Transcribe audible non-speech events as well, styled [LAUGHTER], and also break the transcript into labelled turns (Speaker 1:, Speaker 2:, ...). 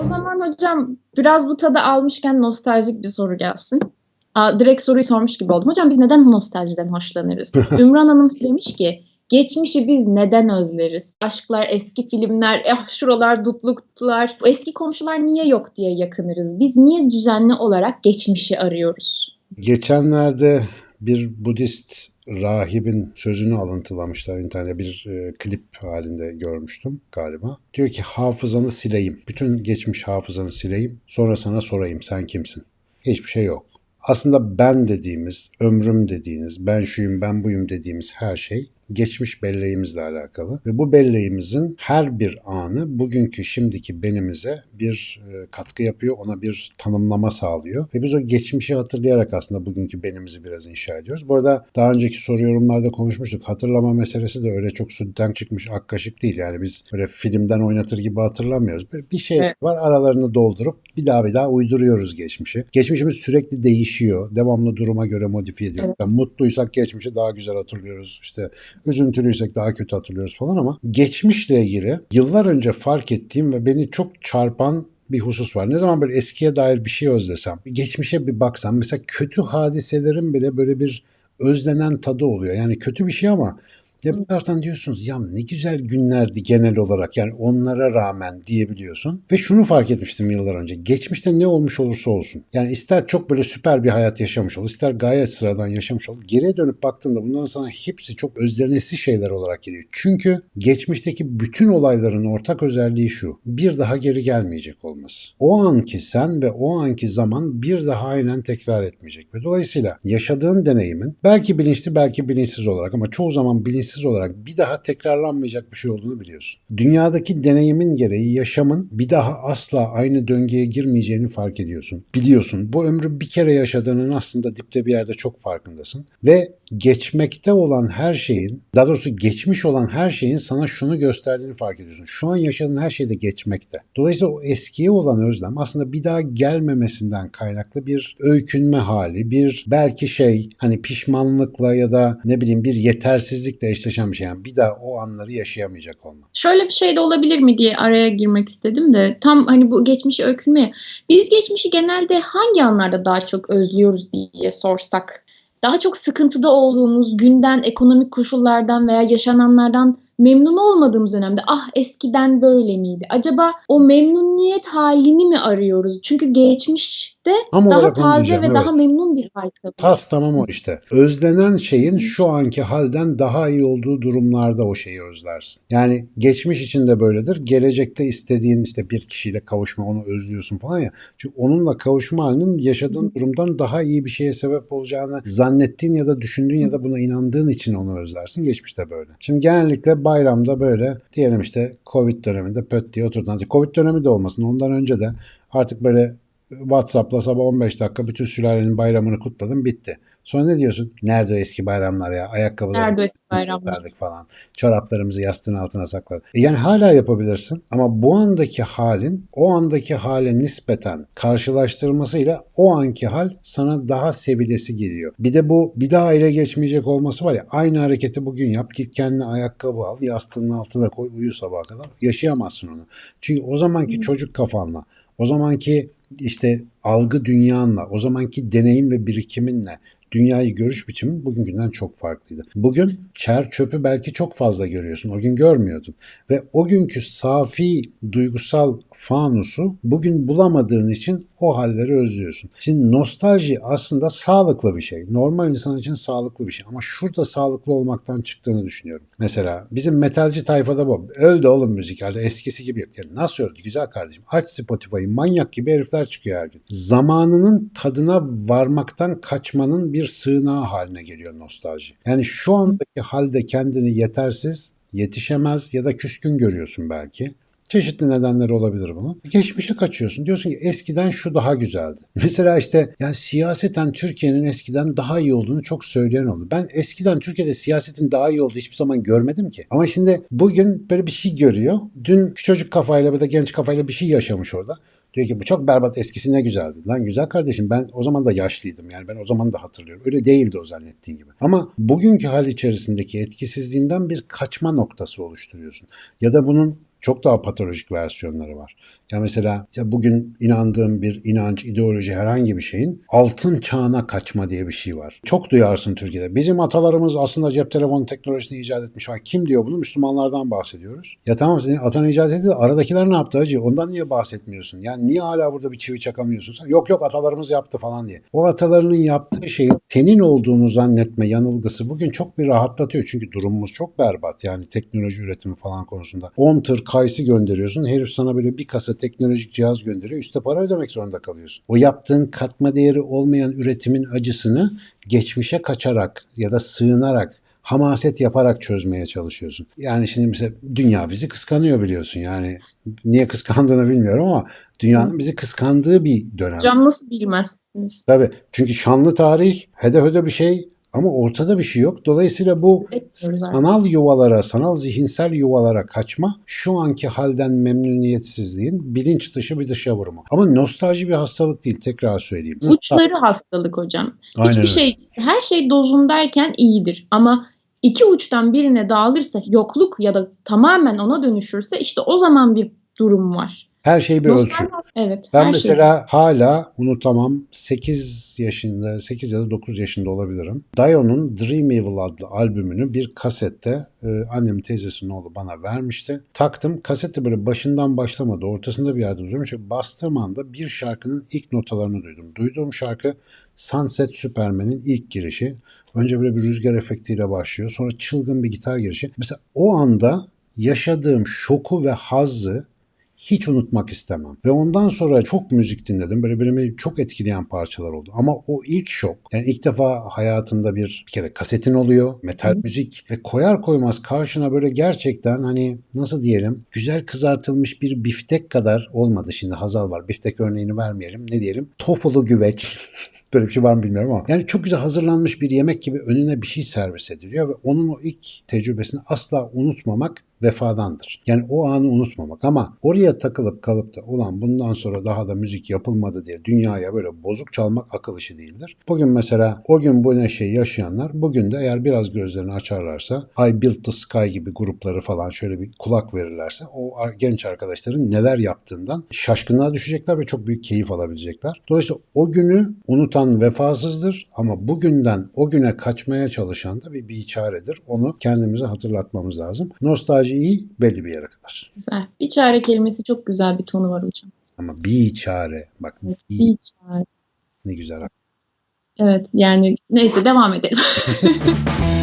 Speaker 1: O zaman hocam biraz bu tadı almışken nostaljik bir soru gelsin. Aa, direkt soruyu sormuş gibi oldum. Hocam biz neden nostaljiden hoşlanırız? [LAUGHS] Ümran Hanım demiş ki geçmişi biz neden özleriz? Aşklar, eski filmler, eh şuralar dutluktular. Eski komşular niye yok diye yakınırız. Biz niye düzenli olarak geçmişi arıyoruz?
Speaker 2: Geçenlerde bir Budist rahibin sözünü alıntılamışlar internette bir e, klip halinde görmüştüm galiba. Diyor ki hafızanı sileyim. Bütün geçmiş hafızanı sileyim. Sonra sana sorayım sen kimsin? Hiçbir şey yok. Aslında ben dediğimiz, ömrüm dediğiniz, ben şuyum, ben buyum dediğimiz her şey geçmiş belleğimizle alakalı ve bu belleğimizin her bir anı bugünkü şimdiki benimize bir e, katkı yapıyor, ona bir tanımlama sağlıyor ve biz o geçmişi hatırlayarak aslında bugünkü benimizi biraz inşa ediyoruz. Bu arada daha önceki soru yorumlarda konuşmuştuk. Hatırlama meselesi de öyle çok sütten çıkmış ak kaşık değil. Yani biz böyle filmden oynatır gibi hatırlamıyoruz. Böyle bir şey
Speaker 1: Evet.
Speaker 2: var aralarını doldurup bir daha bir daha uyduruyoruz geçmişi. Geçmişimiz sürekli değişiyor. Devamlı duruma göre modifiye ediyoruz.
Speaker 1: Evet.
Speaker 2: Yani mutluysak geçmişi daha güzel hatırlıyoruz. İşte üzüntülüysek daha kötü hatırlıyoruz falan ama geçmişle ilgili yıllar önce fark ettiğim ve beni çok çarpan bir husus var. Ne zaman böyle eskiye dair bir şey özlesem, geçmişe bir baksam mesela kötü hadiselerin bile böyle bir özlenen tadı oluyor. Yani kötü bir şey ama ya bir taraftan diyorsunuz ya ne güzel günlerdi genel olarak yani onlara rağmen diyebiliyorsun. Ve şunu fark etmiştim yıllar önce. Geçmişte ne olmuş olursa olsun. Yani ister çok böyle süper bir hayat yaşamış ol, ister gayet sıradan yaşamış ol. Geriye dönüp baktığında bunların sana hepsi çok özlenesi şeyler olarak geliyor. Çünkü geçmişteki bütün olayların ortak özelliği şu. Bir daha geri gelmeyecek olması. O anki sen ve o anki zaman bir daha aynen tekrar etmeyecek. Ve dolayısıyla yaşadığın deneyimin belki bilinçli belki bilinçsiz olarak ama çoğu zaman bilinçsiz olarak bir daha tekrarlanmayacak bir şey olduğunu biliyorsun. Dünyadaki deneyimin gereği yaşamın bir daha asla aynı döngüye girmeyeceğini fark ediyorsun. Biliyorsun bu ömrü bir kere yaşadığının aslında dipte bir yerde çok farkındasın. Ve geçmekte olan her şeyin, daha doğrusu geçmiş olan her şeyin sana şunu gösterdiğini fark ediyorsun. Şu an yaşadığın her şey de geçmekte. Dolayısıyla o eskiye olan özlem aslında bir daha gelmemesinden kaynaklı bir öykünme hali, bir belki şey hani pişmanlıkla ya da ne bileyim bir yetersizlikle eşleşen bir şey. Yani bir daha o anları yaşayamayacak olmak.
Speaker 1: Şöyle bir şey de olabilir mi diye araya girmek istedim de tam hani bu geçmişi öykünme. ya. Biz geçmişi genelde hangi anlarda daha çok özlüyoruz diye sorsak. Daha çok sıkıntıda olduğumuz günden, ekonomik koşullardan veya yaşananlardan memnun olmadığımız dönemde ah eskiden böyle miydi? Acaba o memnuniyet halini mi arıyoruz? Çünkü geçmişte
Speaker 2: Tam
Speaker 1: daha taze ve daha
Speaker 2: evet.
Speaker 1: memnun bir hal kalıyor.
Speaker 2: Tas tamam o işte. Özlenen şeyin şu anki halden daha iyi olduğu durumlarda o şeyi özlersin. Yani geçmiş için de böyledir. Gelecekte istediğin işte bir kişiyle kavuşma onu özlüyorsun falan ya. Çünkü onunla kavuşma halinin yaşadığın durumdan daha iyi bir şeye sebep olacağını zannettiğin ya da düşündüğün ya da buna inandığın için onu özlersin. Geçmişte böyle. Şimdi genellikle bayramda böyle diyelim işte Covid döneminde pöt diye oturdun. Hadi Covid dönemi de olmasın. Ondan önce de artık böyle WhatsApp'la sabah 15 dakika bütün sülalenin bayramını kutladım bitti. Sonra ne diyorsun? Nerede eski bayramlar ya? Ayakkabıları
Speaker 1: Nerede eski bayramlar?
Speaker 2: falan. Çoraplarımızı yastığın altına sakladık. E yani hala yapabilirsin ama bu andaki halin o andaki hale nispeten karşılaştırmasıyla o anki hal sana daha sevilesi geliyor. Bir de bu bir daha ele geçmeyecek olması var ya aynı hareketi bugün yap git kendine ayakkabı al yastığının altına koy uyu sabaha kadar yaşayamazsın onu. Çünkü o zamanki çocuk kafanla o zamanki işte algı dünyanla, o zamanki deneyim ve birikiminle dünyayı görüş biçimin bugünkünden çok farklıydı. Bugün çer çöpü belki çok fazla görüyorsun. O gün görmüyordun. Ve o günkü safi duygusal fanusu bugün bulamadığın için o halleri özlüyorsun. Şimdi nostalji aslında sağlıklı bir şey. Normal insan için sağlıklı bir şey. Ama şurada sağlıklı olmaktan çıktığını düşünüyorum. Mesela bizim metalci tayfada bu. Öldü oğlum müzik halde eskisi gibi yok. Yani nasıl öldü güzel kardeşim? Aç Spotify'ı manyak gibi herifler çıkıyor her gün. Zamanının tadına varmaktan kaçmanın bir sığınağı haline geliyor nostalji. Yani şu andaki halde kendini yetersiz, yetişemez ya da küskün görüyorsun belki. Çeşitli nedenleri olabilir bunun. Geçmişe kaçıyorsun. Diyorsun ki eskiden şu daha güzeldi. [LAUGHS] Mesela işte yani siyaseten Türkiye'nin eskiden daha iyi olduğunu çok söyleyen oldu. Ben eskiden Türkiye'de siyasetin daha iyi olduğu hiçbir zaman görmedim ki. Ama şimdi bugün böyle bir şey görüyor. Dün çocuk kafayla ya da genç kafayla bir şey yaşamış orada. Diyor ki bu çok berbat eskisi ne güzeldi. Lan güzel kardeşim ben o zaman da yaşlıydım yani ben o zaman da hatırlıyorum. Öyle değildi o zannettiğin gibi. Ama bugünkü hal içerisindeki etkisizliğinden bir kaçma noktası oluşturuyorsun. Ya da bunun Çok daha patolojik versiyonları var. Ya mesela ya bugün inandığım bir inanç, ideoloji herhangi bir şeyin altın çağına kaçma diye bir şey var. Çok duyarsın Türkiye'de. Bizim atalarımız aslında cep telefonu teknolojisini icat etmiş. Ha, kim diyor bunu? Müslümanlardan bahsediyoruz. Ya tamam senin atan icat etti aradakiler ne yaptı hacı? Ondan niye bahsetmiyorsun? Yani niye hala burada bir çivi çakamıyorsun? Sen, yok yok atalarımız yaptı falan diye. O atalarının yaptığı şeyi senin olduğunu zannetme yanılgısı bugün çok bir rahatlatıyor. Çünkü durumumuz çok berbat. Yani teknoloji üretimi falan konusunda. 10 tır kayısı gönderiyorsun. Herif sana böyle bir kasa teknolojik cihaz gönderiyor. Üste para ödemek zorunda kalıyorsun. O yaptığın katma değeri olmayan üretimin acısını geçmişe kaçarak ya da sığınarak hamaset yaparak çözmeye çalışıyorsun. Yani şimdi mesela dünya bizi kıskanıyor biliyorsun. Yani niye kıskandığını bilmiyorum ama dünyanın bizi kıskandığı bir dönem.
Speaker 1: Hocam nasıl bilmezsiniz?
Speaker 2: Tabii. Çünkü şanlı tarih, hede hede bir şey ama ortada bir şey yok. Dolayısıyla bu sanal yuvalara, sanal zihinsel yuvalara kaçma şu anki halden memnuniyetsizliğin bilinç dışı bir dışa vurumu. Ama nostalji bir hastalık değil tekrar söyleyeyim.
Speaker 1: Uçları hastalık hocam.
Speaker 2: Aynen
Speaker 1: Hiçbir
Speaker 2: öyle.
Speaker 1: şey, her şey dozundayken iyidir. Ama iki uçtan birine dağılırsa, yokluk ya da tamamen ona dönüşürse işte o zaman bir durum var.
Speaker 2: Her şey bir ölçü.
Speaker 1: Evet.
Speaker 2: Ben
Speaker 1: her şey.
Speaker 2: mesela hala unutamam 8 yaşında 8 ya da 9 yaşında olabilirim. Dion'un Dream Evil adlı albümünü bir kasette e, annemin teyzesinin oğlu bana vermişti. Taktım kasette böyle başından başlamadı ortasında bir yerde duruyormuş. ve Bastığım anda bir şarkının ilk notalarını duydum. Duyduğum şarkı Sunset Superman'in ilk girişi. Önce böyle bir rüzgar efektiyle başlıyor. Sonra çılgın bir gitar girişi. Mesela o anda yaşadığım şoku ve hazzı hiç unutmak istemem. Ve ondan sonra çok müzik dinledim. Böyle beni çok etkileyen parçalar oldu. Ama o ilk şok, yani ilk defa hayatında bir, bir kere kasetin oluyor, metal müzik ve koyar koymaz karşına böyle gerçekten hani nasıl diyelim güzel kızartılmış bir biftek kadar olmadı. Şimdi Hazal var. Biftek örneğini vermeyelim. Ne diyelim? Tofulu güveç. [LAUGHS] Böyle bir şey var mı bilmiyorum ama. Yani çok güzel hazırlanmış bir yemek gibi önüne bir şey servis ediliyor ve onun o ilk tecrübesini asla unutmamak vefadandır. Yani o anı unutmamak ama oraya takılıp kalıp da ulan bundan sonra daha da müzik yapılmadı diye dünyaya böyle bozuk çalmak akıl işi değildir. Bugün mesela o gün bu neşeyi yaşayanlar bugün de eğer biraz gözlerini açarlarsa I Built the Sky gibi grupları falan şöyle bir kulak verirlerse o genç arkadaşların neler yaptığından şaşkınlığa düşecekler ve çok büyük keyif alabilecekler. Dolayısıyla o günü unutan vefasızdır ama bugünden o güne kaçmaya çalışan da bir biçaredir. Onu kendimize hatırlatmamız lazım. Nostalji iyi belli bir yere kadar.
Speaker 1: Güzel. Bir çare kelimesi çok güzel bir tonu var hocam.
Speaker 2: Ama biçare bak
Speaker 1: Evet,
Speaker 2: bi
Speaker 1: bir çare.
Speaker 2: ne güzel.
Speaker 1: Evet yani neyse devam edelim. [LAUGHS]